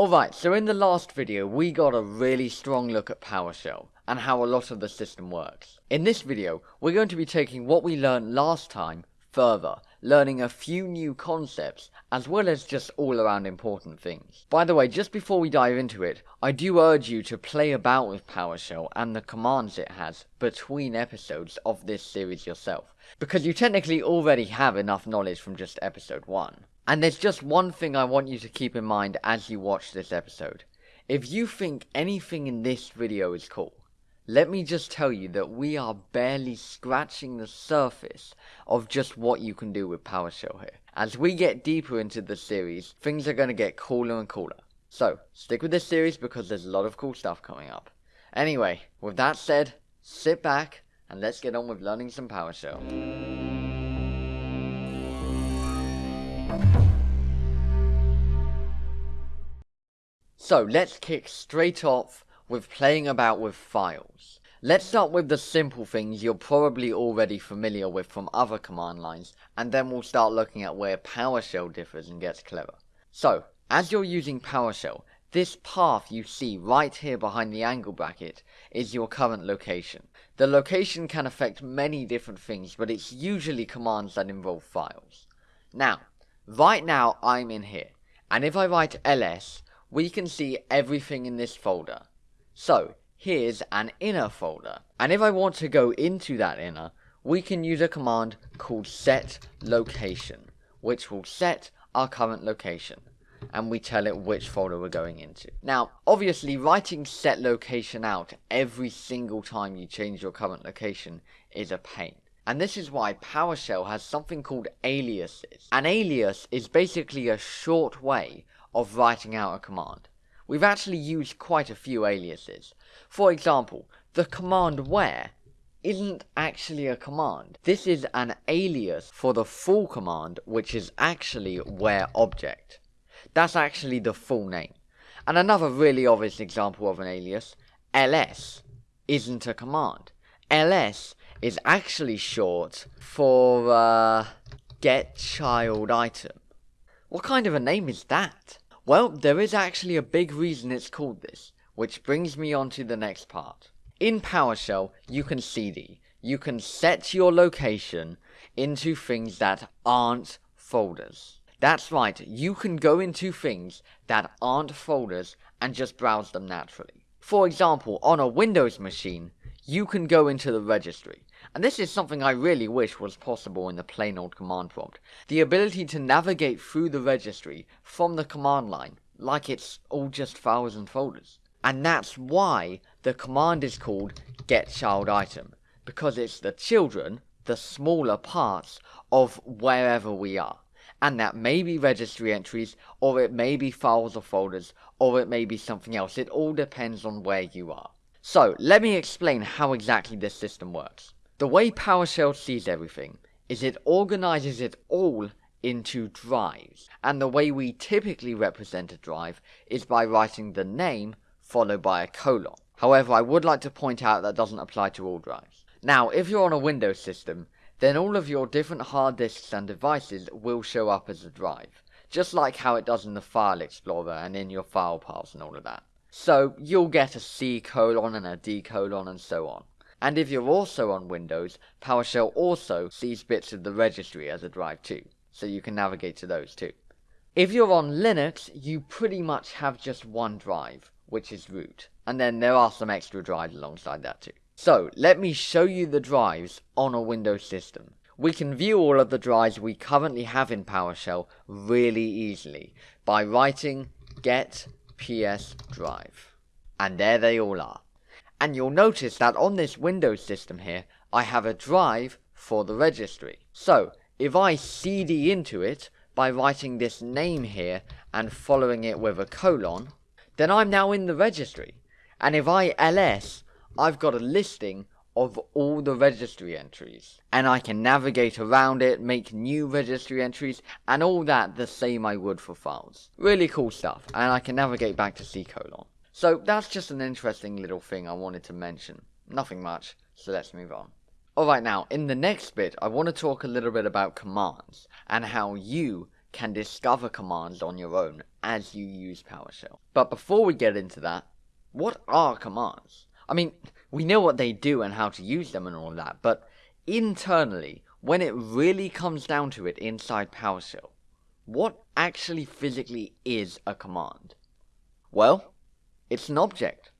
Alright, so in the last video we got a really strong look at PowerShell and how a lot of the system works. In this video we're going to be taking what we learned last time further, learning a few new concepts as well as just all around important things. By the way, just before we dive into it, I do urge you to play about with PowerShell and the commands it has between episodes of this series yourself, because you technically already have enough knowledge from just episode 1. And there's just one thing I want you to keep in mind as you watch this episode. If you think anything in this video is cool, let me just tell you that we are barely scratching the surface of just what you can do with PowerShell here. As we get deeper into the series, things are going to get cooler and cooler. So, stick with this series because there's a lot of cool stuff coming up. Anyway, with that said, sit back and let's get on with learning some PowerShell. So let's kick straight off with playing about with files. Let's start with the simple things you're probably already familiar with from other command lines, and then we'll start looking at where PowerShell differs and gets clever. So, as you're using PowerShell, this path you see right here behind the angle bracket is your current location. The location can affect many different things, but it's usually commands that involve files. Now, right now I'm in here, and if I write ls, we can see everything in this folder. So, here's an inner folder. And if I want to go into that inner, we can use a command called set location, which will set our current location. And we tell it which folder we're going into. Now, obviously, writing set location out every single time you change your current location is a pain. And this is why PowerShell has something called aliases. An alias is basically a short way of writing out a command. We've actually used quite a few aliases. For example, the command where isn't actually a command. This is an alias for the full command, which is actually where object. That's actually the full name. And another really obvious example of an alias, ls, isn't a command. ls is actually short for uh, get child item. What kind of a name is that? Well, there is actually a big reason it's called this, which brings me on to the next part. In PowerShell, you can cd. You can set your location into things that aren't folders. That's right, you can go into things that aren't folders and just browse them naturally. For example, on a Windows machine, you can go into the registry. And this is something I really wish was possible in the plain old command prompt. The ability to navigate through the registry from the command line, like it's all just files and folders. And that's why the command is called getChildItem, because it's the children, the smaller parts, of wherever we are. And that may be registry entries, or it may be files or folders, or it may be something else. It all depends on where you are. So, let me explain how exactly this system works. The way PowerShell sees everything is it organizes it all into drives, and the way we typically represent a drive is by writing the name followed by a colon. However, I would like to point out that doesn't apply to all drives. Now, if you're on a Windows system, then all of your different hard disks and devices will show up as a drive, just like how it does in the File Explorer and in your file paths and all of that. So, you'll get a C colon and a D colon and so on. And if you're also on Windows, PowerShell also sees bits of the registry as a drive too, so you can navigate to those too. If you're on Linux, you pretty much have just one drive, which is root, and then there are some extra drives alongside that too. So, let me show you the drives on a Windows system. We can view all of the drives we currently have in PowerShell really easily by writing get ps drive. And there they all are. And you'll notice that on this Windows system here, I have a drive for the registry. So, if I cd into it by writing this name here and following it with a colon, then I'm now in the registry. And if I ls, I've got a listing of all the registry entries. And I can navigate around it, make new registry entries, and all that the same I would for files. Really cool stuff, and I can navigate back to C colon. So that's just an interesting little thing I wanted to mention. Nothing much, so let's move on. Alright now, in the next bit, I want to talk a little bit about commands, and how you can discover commands on your own as you use PowerShell. But before we get into that, what are commands? I mean, we know what they do and how to use them and all that, but internally, when it really comes down to it inside PowerShell, what actually physically is a command? Well, it's an object.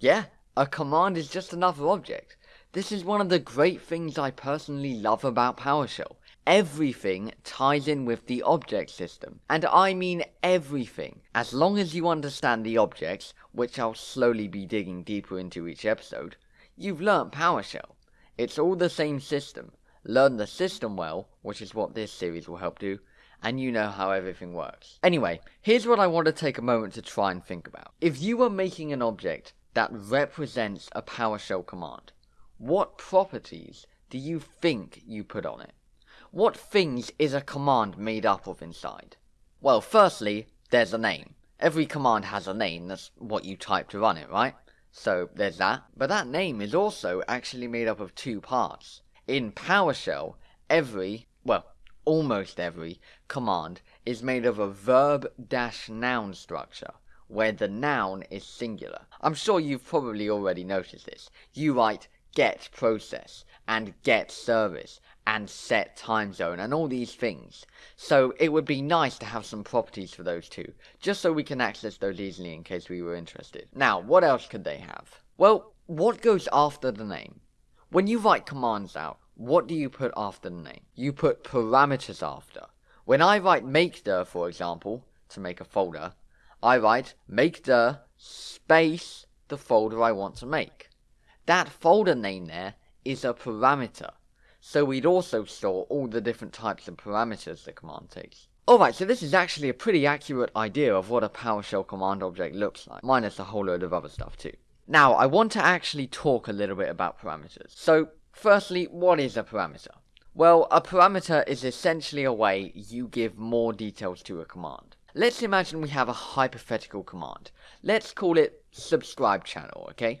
Yeah, a command is just another object. This is one of the great things I personally love about PowerShell. Everything ties in with the object system. And I mean everything. As long as you understand the objects, which I'll slowly be digging deeper into each episode, you've learnt PowerShell. It's all the same system. Learn the system well, which is what this series will help do, and you know how everything works. Anyway, here's what I want to take a moment to try and think about. If you were making an object that represents a PowerShell command, what properties do you think you put on it? What things is a command made up of inside? Well, firstly, there's a name. Every command has a name, that's what you type to run it, right? So there's that. But that name is also actually made up of two parts. In PowerShell, every, almost every command is made of a verb dash noun structure where the noun is singular. I'm sure you've probably already noticed this. You write get process and get service and set time zone and all these things. So it would be nice to have some properties for those two, just so we can access those easily in case we were interested. Now, what else could they have? Well, what goes after the name? When you write commands out, what do you put after the name? You put parameters after. When I write makedir, for example, to make a folder, I write makedir space the folder I want to make. That folder name there is a parameter. So we'd also store all the different types of parameters the command takes. Alright, so this is actually a pretty accurate idea of what a PowerShell command object looks like, minus a whole load of other stuff too. Now, I want to actually talk a little bit about parameters. So, firstly, what is a parameter? Well, a parameter is essentially a way you give more details to a command. Let's imagine we have a hypothetical command. Let's call it subscribe channel, okay?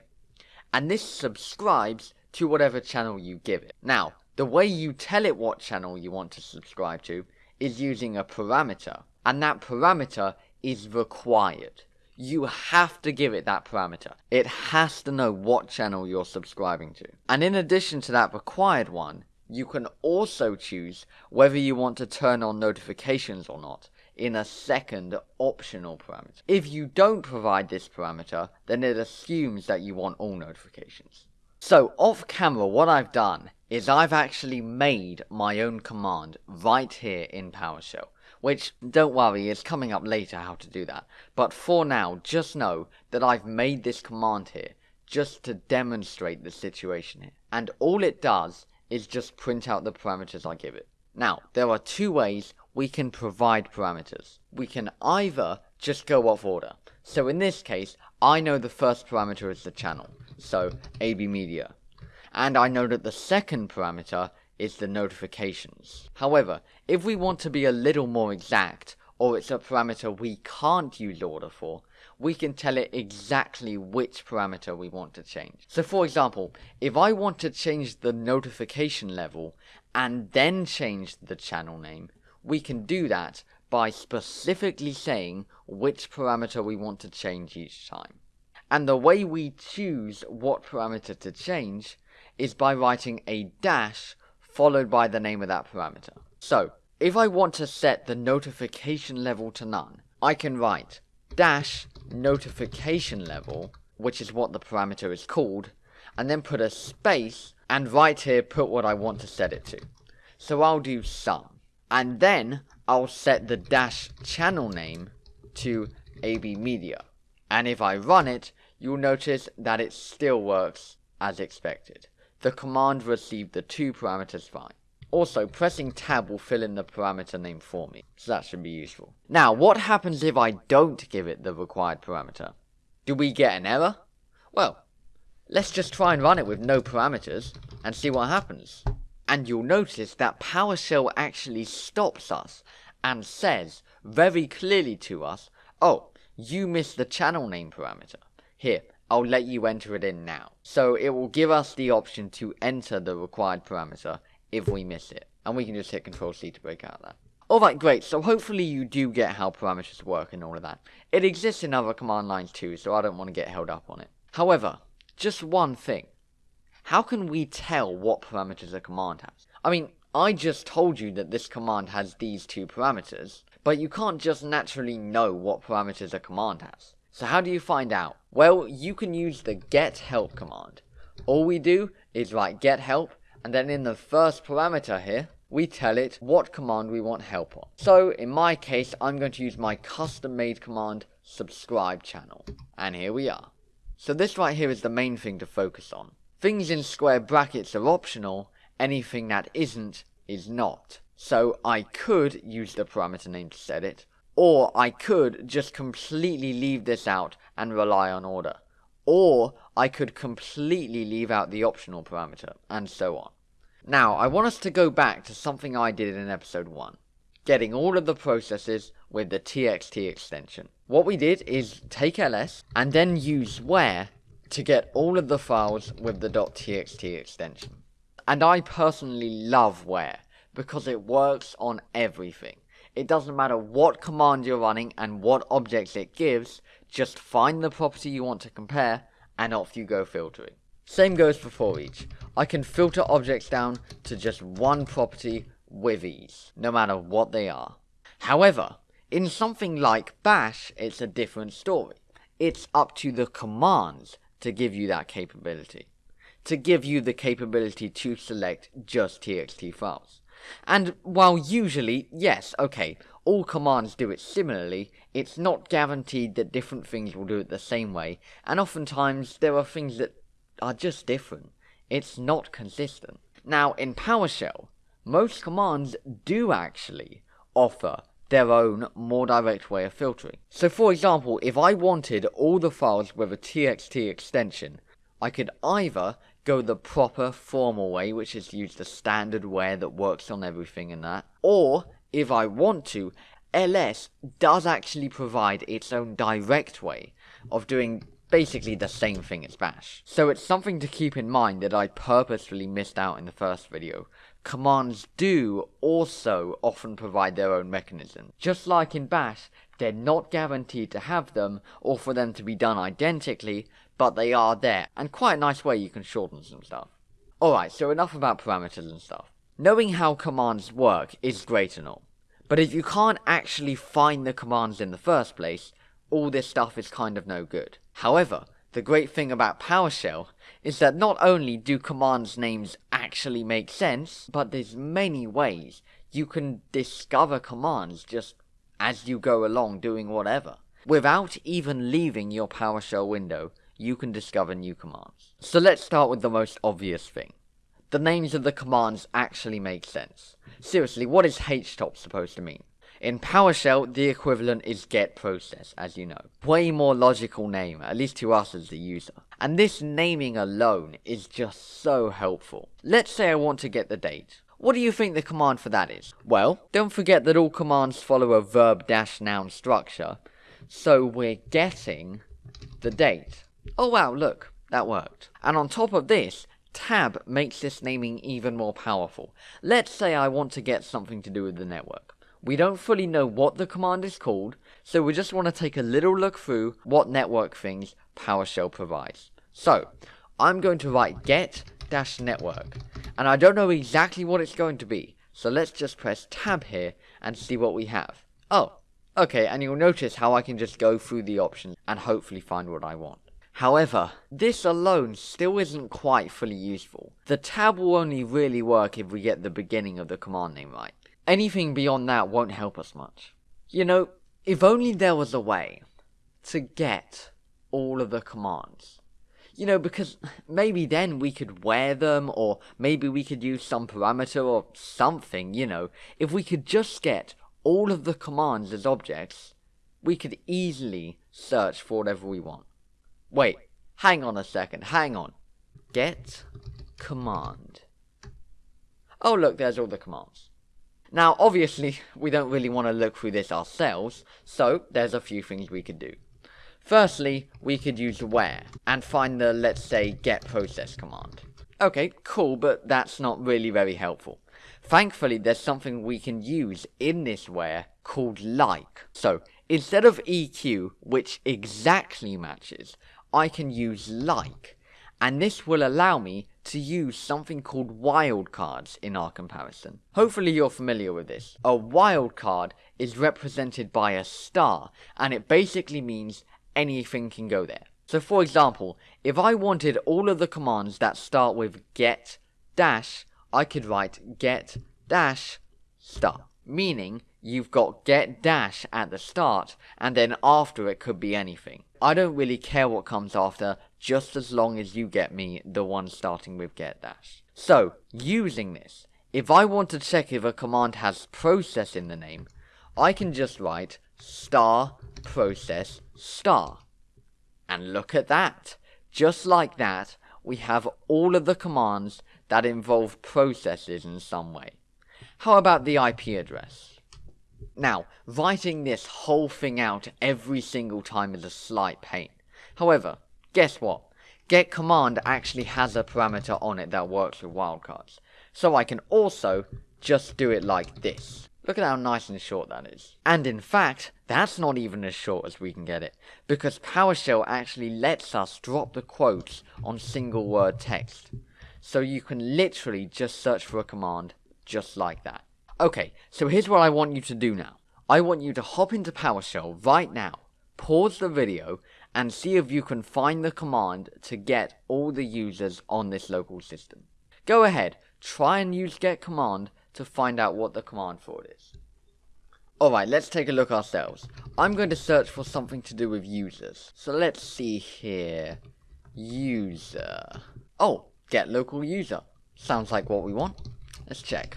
And this subscribes to whatever channel you give it. Now, the way you tell it what channel you want to subscribe to is using a parameter, and that parameter is required. You have to give it that parameter. It has to know what channel you're subscribing to. And in addition to that required one, you can also choose whether you want to turn on notifications or not in a second optional parameter. If you don't provide this parameter, then it assumes that you want all notifications. So off camera what I've done is I've actually made my own command right here in PowerShell. Which, don't worry, is coming up later how to do that. But for now, just know that I've made this command here just to demonstrate the situation here. And all it does is just print out the parameters I give it. Now, there are two ways we can provide parameters. We can either just go off order. So in this case, I know the first parameter is the channel so AB media. And I know that the second parameter is the notifications. However, if we want to be a little more exact, or it's a parameter we can't use order for, we can tell it exactly which parameter we want to change. So for example, if I want to change the notification level and then change the channel name, we can do that by specifically saying which parameter we want to change each time. And the way we choose what parameter to change is by writing a dash followed by the name of that parameter. So, if I want to set the notification level to none, I can write dash notification level, which is what the parameter is called, and then put a space, and right here put what I want to set it to. So I'll do some. And then I'll set the dash channel name to AB Media. And if I run it, you'll notice that it still works as expected. The command received the two parameters fine. Also, pressing tab will fill in the parameter name for me, so that should be useful. Now, what happens if I don't give it the required parameter? Do we get an error? Well, let's just try and run it with no parameters, and see what happens. And you'll notice that PowerShell actually stops us, and says very clearly to us, oh, you missed the channel name parameter. Here, I'll let you enter it in now. So it will give us the option to enter the required parameter if we miss it. And we can just hit Control C to break out of that. Alright, great, so hopefully you do get how parameters work and all of that. It exists in other command lines too, so I don't want to get held up on it. However, just one thing. How can we tell what parameters a command has? I mean, I just told you that this command has these two parameters, but you can't just naturally know what parameters a command has. So how do you find out? Well, you can use the get help command. All we do is write get help, and then in the first parameter here, we tell it what command we want help on. So in my case, I'm going to use my custom made command subscribe channel. And here we are. So this right here is the main thing to focus on. Things in square brackets are optional, anything that isn't is not. So I could use the parameter name to set it, or I could just completely leave this out and rely on order. Or I could completely leave out the optional parameter, and so on. Now, I want us to go back to something I did in episode 1. Getting all of the processes with the txt extension. What we did is take ls and then use where to get all of the files with the .txt extension. And I personally love where because it works on everything. It doesn't matter what command you're running and what objects it gives, just find the property you want to compare, and off you go filtering. Same goes for for each. I can filter objects down to just one property with ease, no matter what they are. However, in something like bash, it's a different story. It's up to the commands to give you that capability. To give you the capability to select just txt files. And while usually, yes, okay, all commands do it similarly, it's not guaranteed that different things will do it the same way, and oftentimes there are things that are just different. It's not consistent. Now, in PowerShell, most commands do actually offer their own more direct way of filtering. So for example, if I wanted all the files with a txt extension, I could either go the proper formal way, which is use the standard where that works on everything and that. Or, if I want to, ls does actually provide its own direct way of doing basically the same thing as bash. So it's something to keep in mind that I purposefully missed out in the first video. Commands do also often provide their own mechanism. Just like in bash, they're not guaranteed to have them or for them to be done identically, but they are there, and quite a nice way you can shorten some stuff. Alright, so enough about parameters and stuff. Knowing how commands work is great and all, but if you can't actually find the commands in the first place, all this stuff is kind of no good. However, the great thing about PowerShell is that not only do commands names actually make sense, but there's many ways you can discover commands just as you go along doing whatever, without even leaving your PowerShell window you can discover new commands. So let's start with the most obvious thing. The names of the commands actually make sense. Seriously, what is htop supposed to mean? In PowerShell, the equivalent is get process, as you know. Way more logical name, at least to us as the user. And this naming alone is just so helpful. Let's say I want to get the date. What do you think the command for that is? Well, don't forget that all commands follow a verb-noun structure, so we're getting the date. Oh wow, look, that worked. And on top of this, tab makes this naming even more powerful. Let's say I want to get something to do with the network. We don't fully know what the command is called, so we just want to take a little look through what network things PowerShell provides. So, I'm going to write get-network, and I don't know exactly what it's going to be, so let's just press tab here and see what we have. Oh, okay, and you'll notice how I can just go through the options and hopefully find what I want. However, this alone still isn't quite fully useful. The tab will only really work if we get the beginning of the command name right. Anything beyond that won't help us much. You know, if only there was a way to get all of the commands. You know, because maybe then we could where them, or maybe we could use some parameter or something, you know. If we could just get all of the commands as objects, we could easily search for whatever we want. Wait, hang on a second, hang on. Get command. Oh look, there's all the commands. Now, obviously, we don't really want to look through this ourselves, so there's a few things we could do. Firstly, we could use where, and find the, let's say, get process command. Okay, cool, but that's not really very helpful. Thankfully, there's something we can use in this where called like. So, instead of EQ, which exactly matches, I can use like. And this will allow me to use something called wildcards in our comparison. Hopefully you're familiar with this. A wildcard is represented by a star, and it basically means anything can go there. So for example, if I wanted all of the commands that start with get dash, I could write get dash star, meaning you've got get dash at the start, and then after it could be anything. I don't really care what comes after, just as long as you get me the one starting with get dash. So, using this, if I want to check if a command has process in the name, I can just write star process star. And look at that. Just like that, we have all of the commands that involve processes in some way. How about the IP address? Now, writing this whole thing out every single time is a slight pain. However, guess what? Get command actually has a parameter on it that works with wildcards. So I can also just do it like this. Look at how nice and short that is. And in fact, that's not even as short as we can get it, because PowerShell actually lets us drop the quotes on single word text. So you can literally just search for a command just like that. Okay, so here's what I want you to do now. I want you to hop into PowerShell right now, pause the video, and see if you can find the command to get all the users on this local system. Go ahead, try and use get command to find out what the command for it is. Alright, let's take a look ourselves. I'm going to search for something to do with users. So let's see here. User. Oh, get local user. Sounds like what we want. Let's check.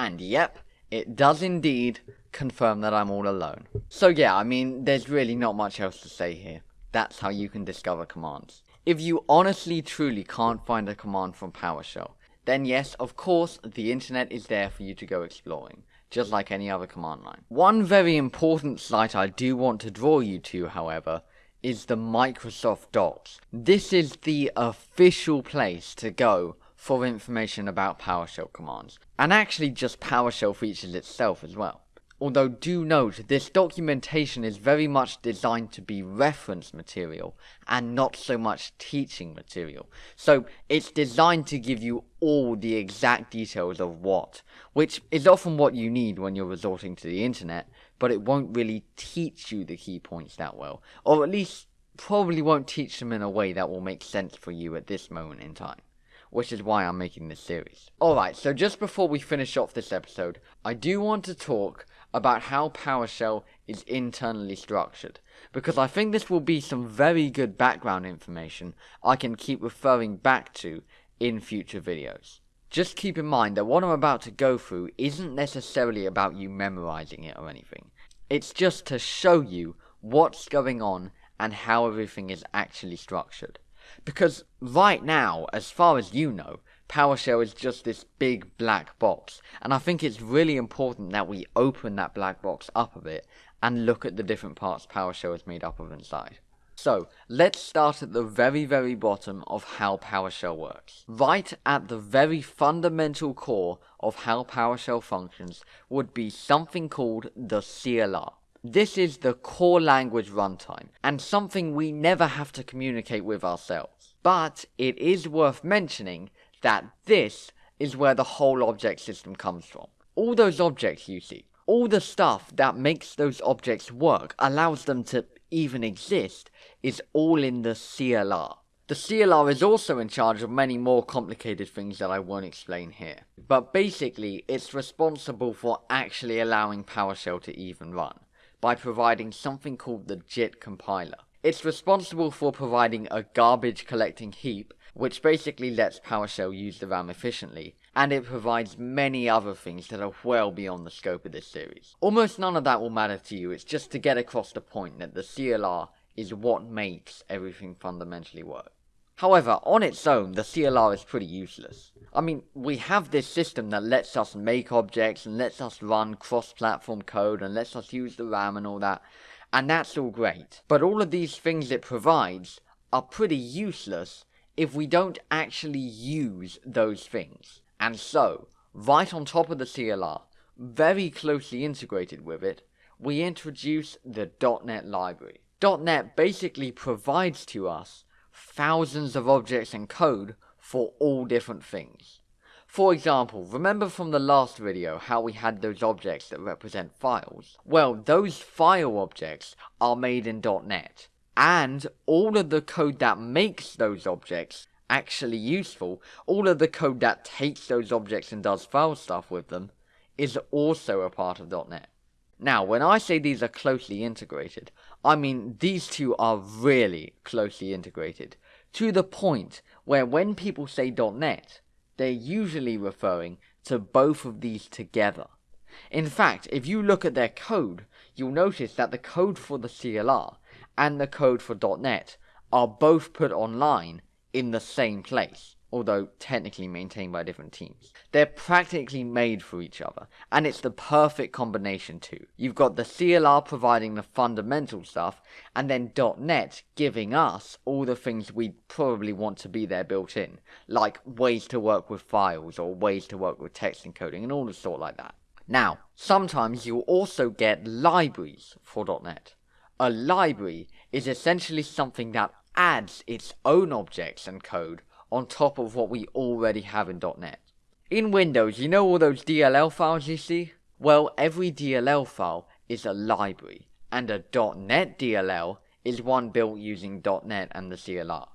And yep, it does indeed confirm that I'm all alone. So yeah, I mean, there's really not much else to say here. That's how you can discover commands. If you honestly truly can't find a command from PowerShell, then yes, of course, the internet is there for you to go exploring, just like any other command line. One very important site I do want to draw you to, however, is the Microsoft Docs. This is the official place to go for information about PowerShell commands, and actually just PowerShell features itself as well. Although do note, this documentation is very much designed to be reference material and not so much teaching material. So it's designed to give you all the exact details of what, which is often what you need when you're resorting to the internet, but it won't really teach you the key points that well, or at least probably won't teach them in a way that will make sense for you at this moment in time which is why I'm making this series. Alright, so just before we finish off this episode, I do want to talk about how PowerShell is internally structured, because I think this will be some very good background information I can keep referring back to in future videos. Just keep in mind that what I'm about to go through isn't necessarily about you memorizing it or anything. It's just to show you what's going on and how everything is actually structured. Because right now, as far as you know, PowerShell is just this big black box. And I think it's really important that we open that black box up a bit and look at the different parts PowerShell is made up of inside. So, let's start at the very, very bottom of how PowerShell works. Right at the very fundamental core of how PowerShell functions would be something called the CLR. This is the core language runtime, and something we never have to communicate with ourselves. But it is worth mentioning that this is where the whole object system comes from. All those objects you see, all the stuff that makes those objects work, allows them to even exist, is all in the CLR. The CLR is also in charge of many more complicated things that I won't explain here. But basically, it's responsible for actually allowing PowerShell to even run, by providing something called the JIT compiler. It's responsible for providing a garbage collecting heap which basically lets PowerShell use the RAM efficiently, and it provides many other things that are well beyond the scope of this series. Almost none of that will matter to you, it's just to get across the point that the CLR is what makes everything fundamentally work. However, on its own, the CLR is pretty useless. I mean, we have this system that lets us make objects and lets us run cross-platform code and lets us use the RAM and all that, and that's all great. But all of these things it provides are pretty useless if we don't actually use those things. And so, right on top of the CLR, very closely integrated with it, we introduce the .NET library. .NET basically provides to us thousands of objects and code for all different things. For example, remember from the last video how we had those objects that represent files? Well, those file objects are made in .NET, and all of the code that makes those objects actually useful, all of the code that takes those objects and does file stuff with them, is also a part of .NET. Now, when I say these are closely integrated, I mean these two are really closely integrated, to the point where when people say .NET, they're usually referring to both of these together. In fact, if you look at their code, you'll notice that the code for the CLR and the code for .NET are both put online in the same place although technically maintained by different teams. They're practically made for each other, and it's the perfect combination too. You've got the CLR providing the fundamental stuff, and then .NET giving us all the things we probably want to be there built in, like ways to work with files, or ways to work with text encoding, and all the sort like that. Now, sometimes you'll also get libraries for .NET. A library is essentially something that adds its own objects and code on top of what we already have in .NET. In Windows, you know all those DLL files you see? Well, every DLL file is a library, and a .NET DLL is one built using .NET and the CLR.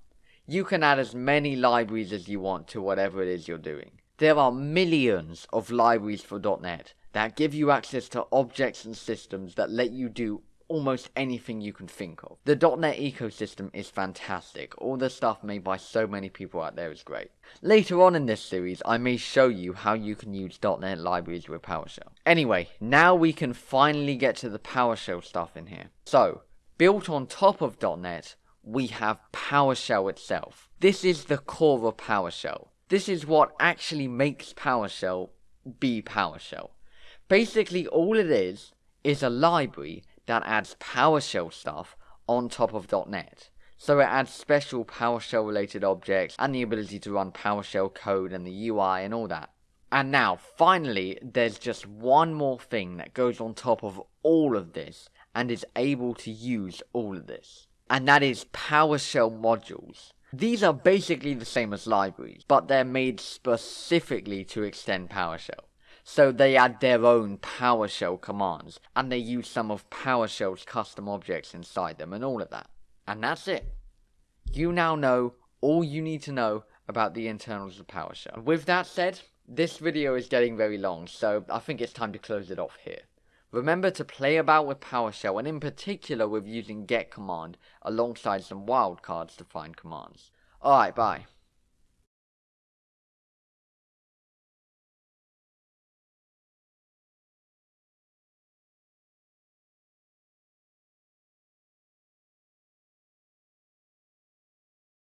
You can add as many libraries as you want to whatever it is you're doing. There are millions of libraries for .NET that give you access to objects and systems that let you do almost anything you can think of. The .NET ecosystem is fantastic. All the stuff made by so many people out there is great. Later on in this series, I may show you how you can use .NET libraries with PowerShell. Anyway, now we can finally get to the PowerShell stuff in here. So, built on top of .NET, we have PowerShell itself. This is the core of PowerShell. This is what actually makes PowerShell be PowerShell. Basically, all it is is a library that adds PowerShell stuff on top of .NET. So it adds special PowerShell related objects and the ability to run PowerShell code and the UI and all that. And now, finally, there's just one more thing that goes on top of all of this and is able to use all of this. And that is PowerShell modules. These are basically the same as libraries, but they're made specifically to extend PowerShell. So they add their own PowerShell commands, and they use some of PowerShell's custom objects inside them and all of that. And that's it. You now know all you need to know about the internals of PowerShell. With that said, this video is getting very long, so I think it's time to close it off here. Remember to play about with PowerShell, and in particular with using get command alongside some wildcards to find commands. Alright, bye.